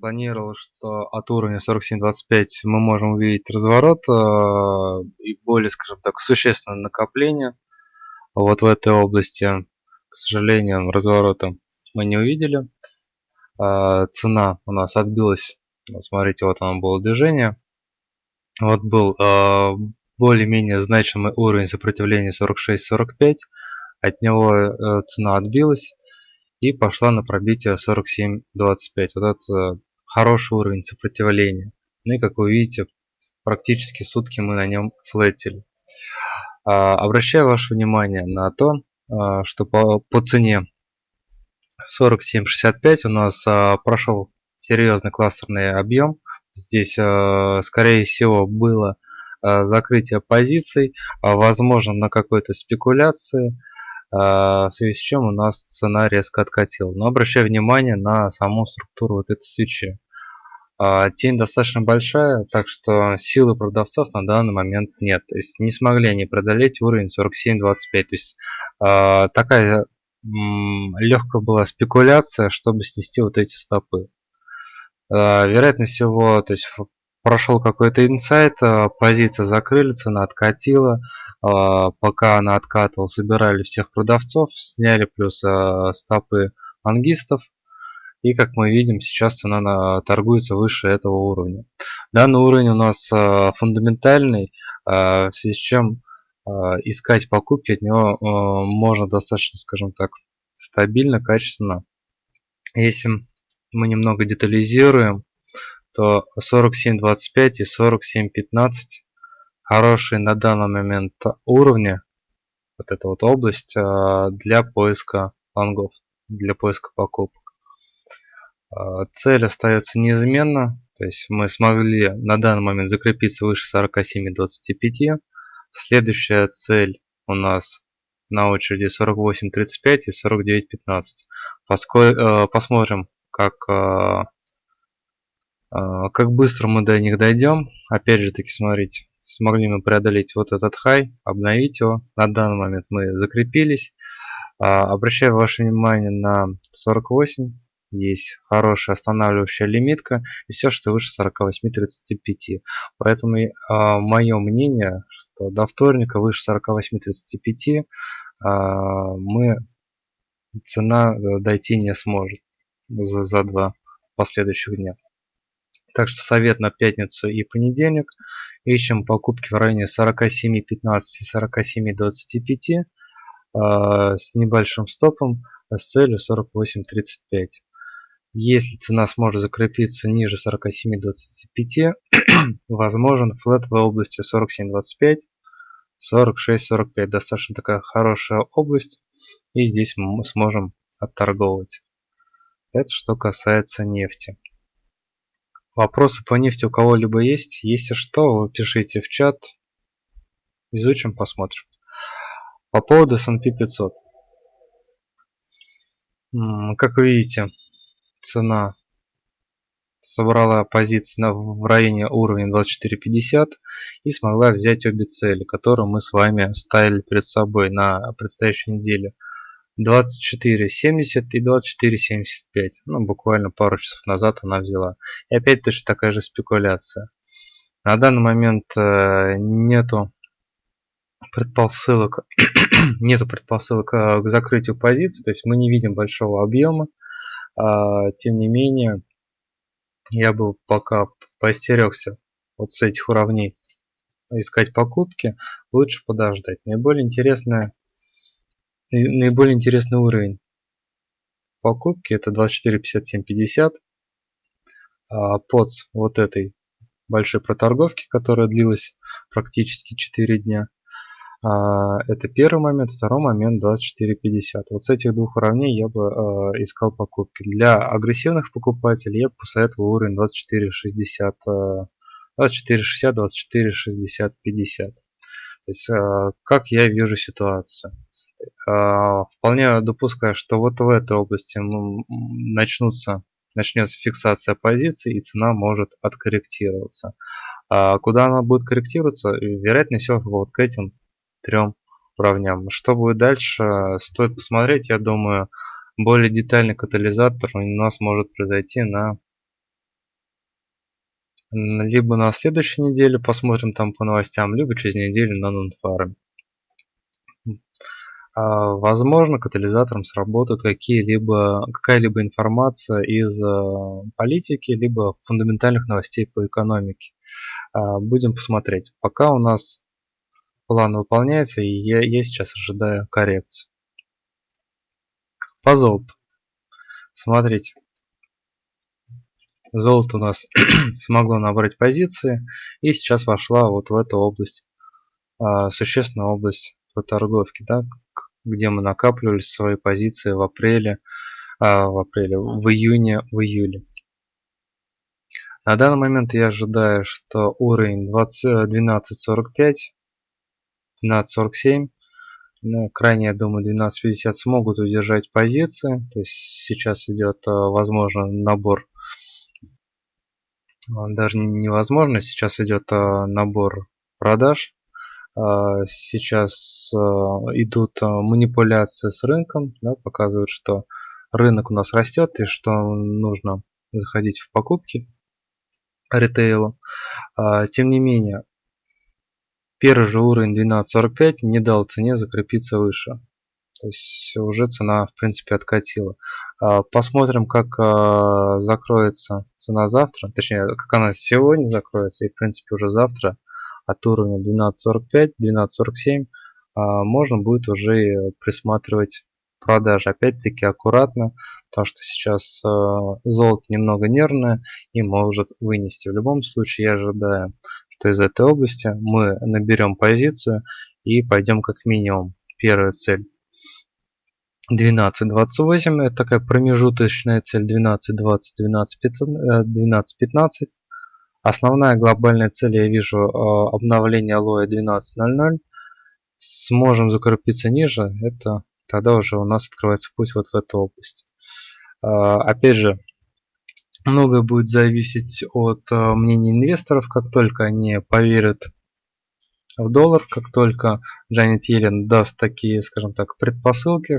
планировал, что от уровня 47.25 мы можем увидеть разворот э, и более, скажем так, существенное накопление вот в этой области. К сожалению, разворота мы не увидели. Э, цена у нас отбилась. Смотрите, вот оно было движение. Вот был э, более-менее значимый уровень сопротивления 46-45. От него цена отбилась и пошла на пробитие 47.25. Вот это хороший уровень сопротивления. Ну и как вы видите, практически сутки мы на нем флетили. А, обращаю ваше внимание на то, а, что по, по цене 47.65 у нас а, прошел серьезный кластерный объем. Здесь, скорее всего, было закрытие позиций, возможно, на какой-то спекуляции. А, в связи с чем у нас цена резко откатила. Но обращаю внимание на саму структуру вот этой свечи. А, тень достаточно большая, так что силы продавцов на данный момент нет. То есть не смогли они преодолеть уровень 47.25. То есть а, такая легкая была спекуляция, чтобы снести вот эти стопы. Вероятно всего, то есть прошел какой-то инсайт, а, позиция закрыли, цена откатила, а, пока она откатывала, собирали всех продавцов, сняли плюс а, стопы ангистов, и как мы видим, сейчас цена торгуется выше этого уровня. Данный уровень у нас фундаментальный, в связи с чем искать покупки от него можно достаточно, скажем так, стабильно, качественно. Если мы немного детализируем, то 47.25 и 47.15 хорошие на данный момент уровни, вот эта вот область а, для поиска лонгов, для поиска покупок. А, цель остается неизменна, то есть мы смогли на данный момент закрепиться выше 47.25. Следующая цель у нас на очереди 48.35 и 49.15. Посмотрим, как а, как быстро мы до них дойдем. Опять же таки, смотрите, смогли мы преодолеть вот этот хай, обновить его. На данный момент мы закрепились. А, обращаю ваше внимание на 48. Есть хорошая останавливающая лимитка и все, что выше 48.35. Поэтому а, мое мнение, что до вторника выше 48.35 мы цена э, дойти не сможет за, за два последующих дня. Так что совет на пятницу и понедельник. Ищем покупки в районе 47.15 и 47.25 э, с небольшим стопом с целью 48.35. Если цена сможет закрепиться ниже 47.25, возможен флет в области 47.25, 46-45. Достаточно такая хорошая область. И здесь мы сможем отторговывать. Это что касается нефти. Вопросы по нефти у кого-либо есть? Если что, пишите в чат. Изучим, посмотрим. По поводу S&P 500. Как вы видите, цена собрала позиции в районе уровня 24.50 и смогла взять обе цели, которые мы с вами ставили перед собой на предстоящую неделю. 24.70 и 24.75. Ну, буквально пару часов назад она взяла. И опять точно такая же спекуляция. На данный момент э, нету предпосылок, нету предпосылок э, к закрытию позиции, то есть мы не видим большого объема. А, тем не менее, я бы пока поостерегся вот с этих уровней искать покупки, лучше подождать. Наиболее интересная наиболее интересный уровень покупки это 24.57.50 а под вот этой большой проторговки, которая длилась практически 4 дня. А, это первый момент. Второй момент 24.50. Вот с этих двух уровней я бы а, искал покупки. Для агрессивных покупателей я бы посоветовал уровень 24.60. 24.60, 24.60, 50. То есть, а, как я вижу ситуацию. А, вполне допускаю, что вот в этой области начнутся, начнется фиксация позиций и цена может откорректироваться. А куда она будет корректироваться? Вероятно всего вот к этим трем уровням. Что будет дальше, стоит посмотреть. Я думаю, более детальный катализатор у нас может произойти на либо на следующей неделе посмотрим там по новостям, либо через неделю на нонфарме. А, возможно, катализатором сработают какие-либо какая-либо информация из а, политики, либо фундаментальных новостей по экономике. А, будем посмотреть. Пока у нас план выполняется, и я, я сейчас ожидаю коррекцию. По золоту. Смотрите. Золото у нас смогло набрать позиции и сейчас вошла вот в эту область, существенную область по торговке, да, где мы накапливали свои позиции в апреле, а, в апреле, в июне, в июле. На данный момент я ожидаю, что уровень 12.45, 12.47, ну, крайне, я думаю, 12.50 смогут удержать позиции. То есть сейчас идет, а, возможно, набор, даже невозможно, сейчас идет а, набор продаж сейчас а, идут а, манипуляции с рынком, да, показывают, что рынок у нас растет и что нужно заходить в покупки ритейла. Тем не менее, первый же уровень 12.45 не дал цене закрепиться выше. То есть уже цена в принципе откатила. Посмотрим, как закроется цена завтра. Точнее, как она сегодня закроется и в принципе уже завтра от уровня 12.45, 12.47 а, можно будет уже присматривать продажи. Опять-таки аккуратно, потому что сейчас а, золото немного нервное и может вынести. В любом случае я ожидаю, что из этой области мы наберем позицию и пойдем как минимум. Первая цель 12.28 это такая промежуточная цель 12.20 12.15 12, Основная глобальная цель я вижу э, обновление алоэ 12.00. Сможем закрепиться ниже, это тогда уже у нас открывается путь вот в эту область. Э, опять же, многое будет зависеть от э, мнения инвесторов, как только они поверят в доллар, как только Джанет Йеллен даст такие, скажем так, предпосылки,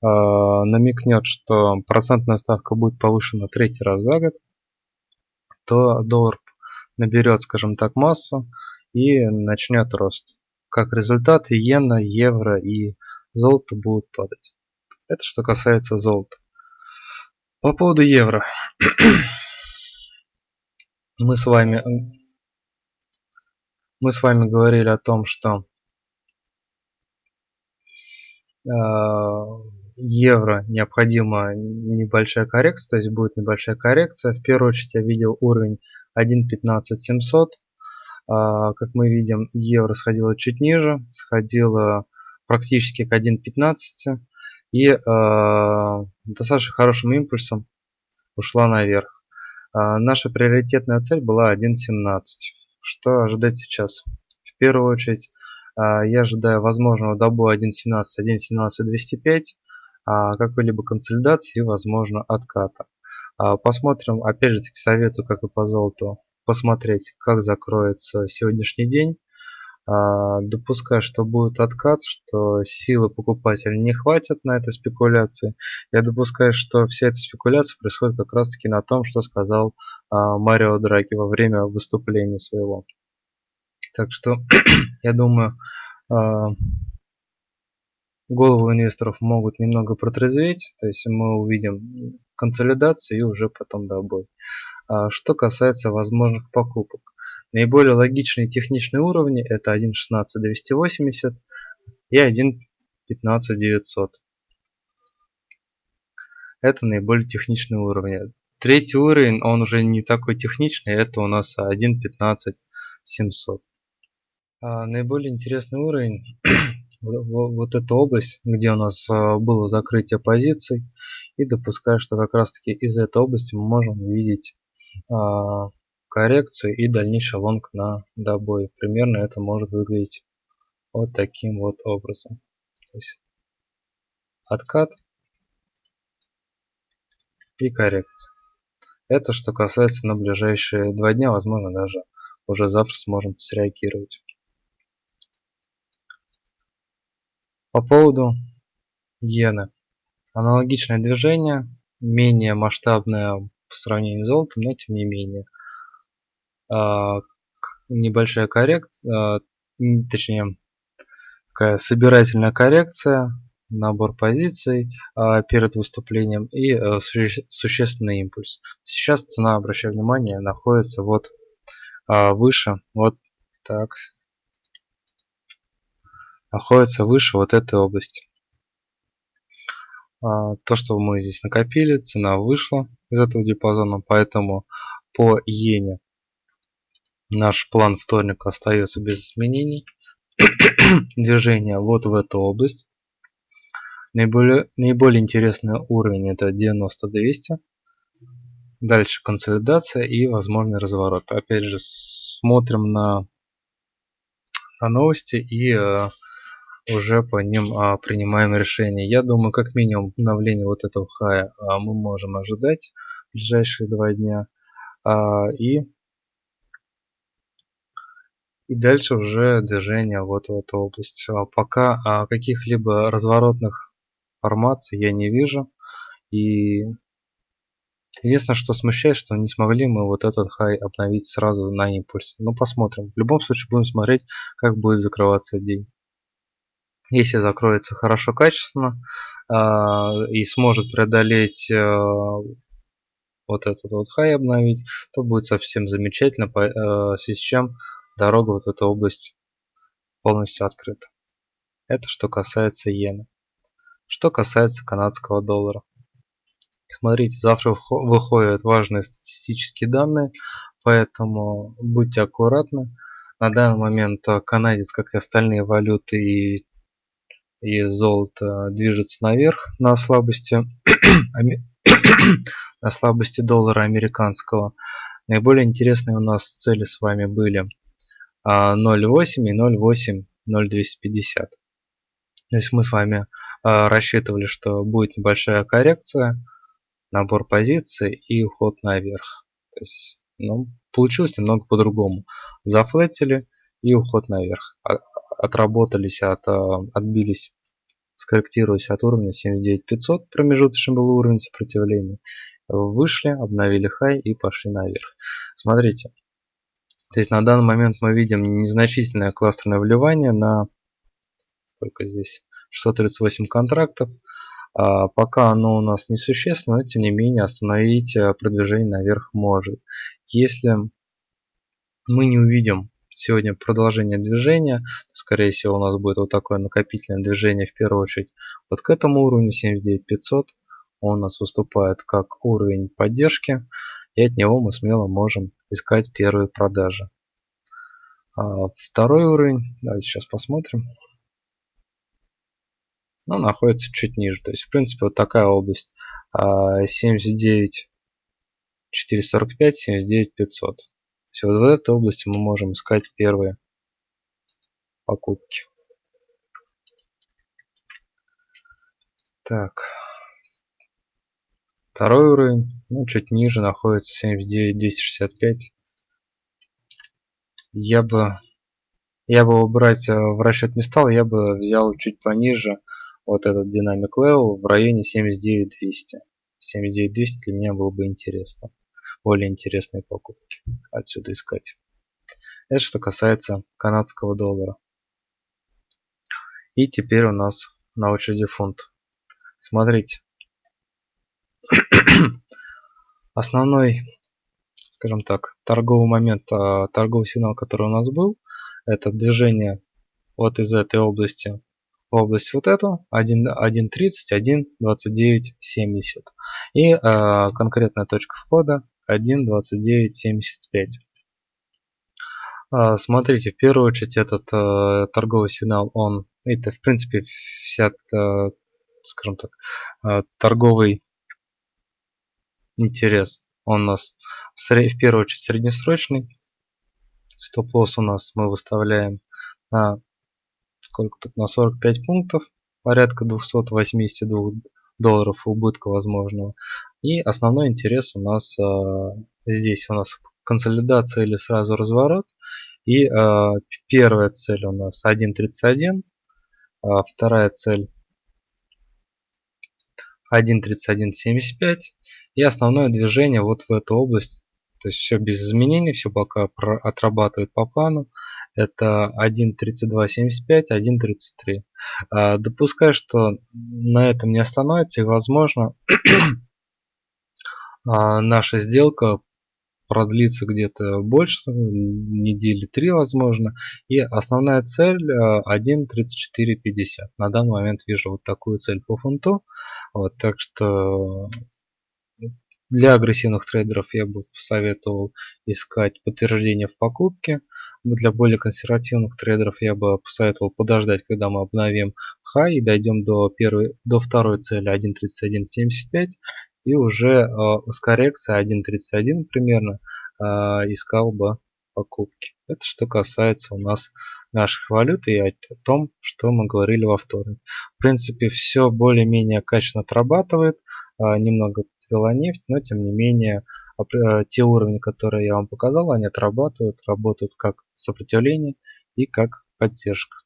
намекнет, что процентная ставка будет повышена третий раз за год, то доллар наберет, скажем так, массу и начнет рост. Как результат, иена, евро и золото будут падать. Это что касается золота. По поводу евро. мы с вами мы с вами говорили о том, что э, евро необходима небольшая коррекция, то есть будет небольшая коррекция. В первую очередь я видел уровень 1.15700. А, как мы видим, евро сходило чуть ниже, сходило практически к 1.15 и а, достаточно хорошим импульсом ушла наверх. А, наша приоритетная цель была 1.17. Что ожидать сейчас? В первую очередь я ожидаю возможного добоя 1.17, 1.17 205 а, какой-либо консолидации и, возможно, отката. А, посмотрим, опять же таки советую, как и по золоту, посмотреть, как закроется сегодняшний день. А, допускаю, что будет откат, что силы покупателя не хватит на этой спекуляции. Я допускаю, что вся эта спекуляция происходит как раз таки на том, что сказал Марио Драги во время выступления своего. Так что, я думаю, голову инвесторов могут немного протрезветь, то есть мы увидим консолидацию и уже потом добой. А что касается возможных покупок. Наиболее логичные техничные уровни это 1.16.280 и 1.15.900. Это наиболее техничные уровни. Третий уровень, он уже не такой техничный, это у нас 1.15.700. А наиболее интересный уровень вот эту область, где у нас а, было закрытие позиций. И допускаю, что как раз таки из этой области мы можем увидеть а, коррекцию и дальнейший лонг на добой. Примерно это может выглядеть вот таким вот образом. То есть откат и коррекция. Это что касается на ближайшие два дня, возможно даже уже завтра сможем среагировать. По поводу иены. Аналогичное движение, менее масштабное по сравнению с золотом, но тем не менее. небольшая коррекция, точнее, такая собирательная коррекция, набор позиций перед выступлением и существенный импульс. Сейчас цена, обращаю внимание, находится вот выше, вот так, находится выше вот этой области. А, то, что мы здесь накопили, цена вышла из этого диапазона, поэтому по иене наш план вторника остается без изменений. Движение вот в эту область. Наиболее, наиболее интересный уровень это 90-200. Дальше консолидация и возможный разворот. Опять же смотрим на, на новости и э, уже по ним а, принимаем решение. Я думаю, как минимум обновление вот этого хая а, мы можем ожидать в ближайшие два дня. А, и, и дальше уже движение вот в эту область. А, пока а, каких-либо разворотных формаций я не вижу. И Единственное, что смущает, что не смогли мы вот этот хай обновить сразу на импульсе. Ну, посмотрим. В любом случае будем смотреть, как будет закрываться день. Если закроется хорошо, качественно э, и сможет преодолеть э, вот этот вот хай обновить, то будет совсем замечательно, э, в связи с чем дорога вот в эту область полностью открыта. Это что касается иены. Что касается канадского доллара. Смотрите, завтра выходят важные статистические данные, поэтому будьте аккуратны. На данный момент канадец, как и остальные валюты и и золото движется наверх на слабости на слабости доллара американского. Наиболее интересные у нас цели с вами были 0.8 а, и 0.8 0.250. То есть мы с вами а, рассчитывали, что будет небольшая коррекция, набор позиций и уход наверх. То есть, ну, получилось немного по-другому. Зафлетили и уход наверх. Отработались, от, отбились, скорректируясь от уровня 79500, промежуточный был уровень сопротивления, вышли, обновили хай и пошли наверх. Смотрите, то есть на данный момент мы видим незначительное кластерное вливание на сколько здесь 638 контрактов. А пока оно у нас несущественно, но тем не менее остановить э, продвижение наверх может. Если мы не увидим сегодня продолжение движения. Скорее всего у нас будет вот такое накопительное движение в первую очередь вот к этому уровню 79500. Он у нас выступает как уровень поддержки. И от него мы смело можем искать первые продажи. А второй уровень, давайте сейчас посмотрим. Ну, находится чуть ниже. То есть, в принципе, вот такая область. 79 445, 79 500 есть вот в этой области мы можем искать первые покупки. Так. Второй уровень, ну, чуть ниже находится 79265. Я бы, я бы его брать э, в расчет не стал, я бы взял чуть пониже вот этот динамик level в районе 79200. 79200 для меня было бы интересно более интересные покупки отсюда искать. Это что касается канадского доллара. И теперь у нас на очереди фунт. Смотрите. Основной, скажем так, торговый момент, а, торговый сигнал, который у нас был, это движение вот из этой области в область вот эту 1.30, 1.29.70 и э, конкретная точка входа 1.2975. А, смотрите, в первую очередь этот э, торговый сигнал, он, это в принципе вся, э, скажем так, э, торговый интерес, он у нас в, в первую очередь среднесрочный. Стоп-лосс у нас мы выставляем на сколько тут на 45 пунктов, порядка 282 долларов убытка возможного. И основной интерес у нас э, здесь у нас консолидация или сразу разворот. И э, первая цель у нас 1.31, а вторая цель 1.31.75 и основное движение вот в эту область То есть все без изменений, все пока отрабатывает по плану. Это 1.3275, 1.33. А, допускаю, что на этом не остановится и возможно а, наша сделка продлится где-то больше, недели три возможно. И основная цель 1.3450. Э, На данный момент вижу вот такую цель по фунту. Вот, так что для агрессивных трейдеров я бы посоветовал искать подтверждение в покупке. Для более консервативных трейдеров я бы посоветовал подождать, когда мы обновим хай и дойдем до, первой, до второй цели 1.3175 и уже э, с коррекцией 1.31 примерно э, искал бы покупки. Это что касается у нас наших валют и о том, что мы говорили во вторник. В принципе, все более-менее качественно отрабатывает. Э, немного подвела нефть, но тем не менее те уровни, которые я вам показал, они отрабатывают, работают как сопротивление и как поддержка.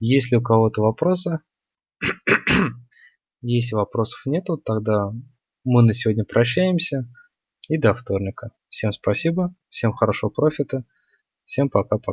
Есть ли у кого-то вопросы? Если вопросов нету, тогда мы на сегодня прощаемся и до вторника. Всем спасибо, всем хорошего профита, всем пока-пока.